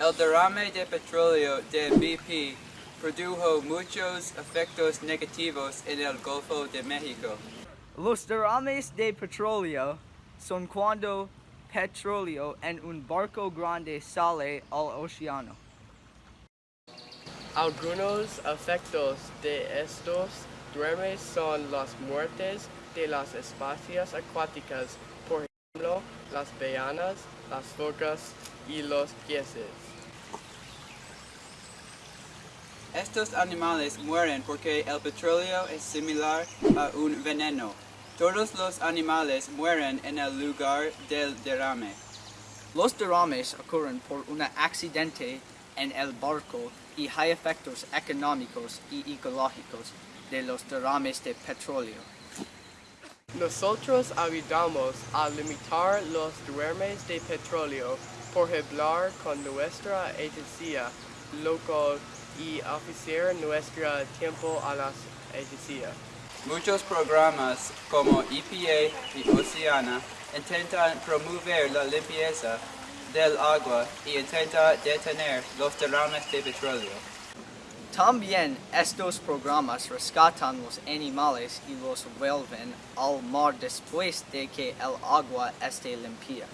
El derrame de petróleo de BP produjo muchos efectos negativos en el Golfo de México. Los derrames de petróleo son cuando petróleo en un barco grande sale al océano. Algunos efectos de estos derrames son las muertes de las especies acuáticas, por las ballenas, las focas y los peces. Estos animales mueren porque el petróleo es similar a un veneno. Todos los animales mueren en el lugar del derrame. Los derrames ocurren por un accidente en el barco y hay efectos económicos y ecológicos de los derrames de petróleo. Nosotros ayudamos a limitar los derrames de petróleo por hablar con nuestra agencia local y ofrecer nuestro tiempo a la agencia. Muchos programas como EPA y Oceana intentan promover la limpieza del agua y intentan detener los derrames de petróleo. También estos programas rescatan los animales y los vuelven al mar después de que el agua esté limpia.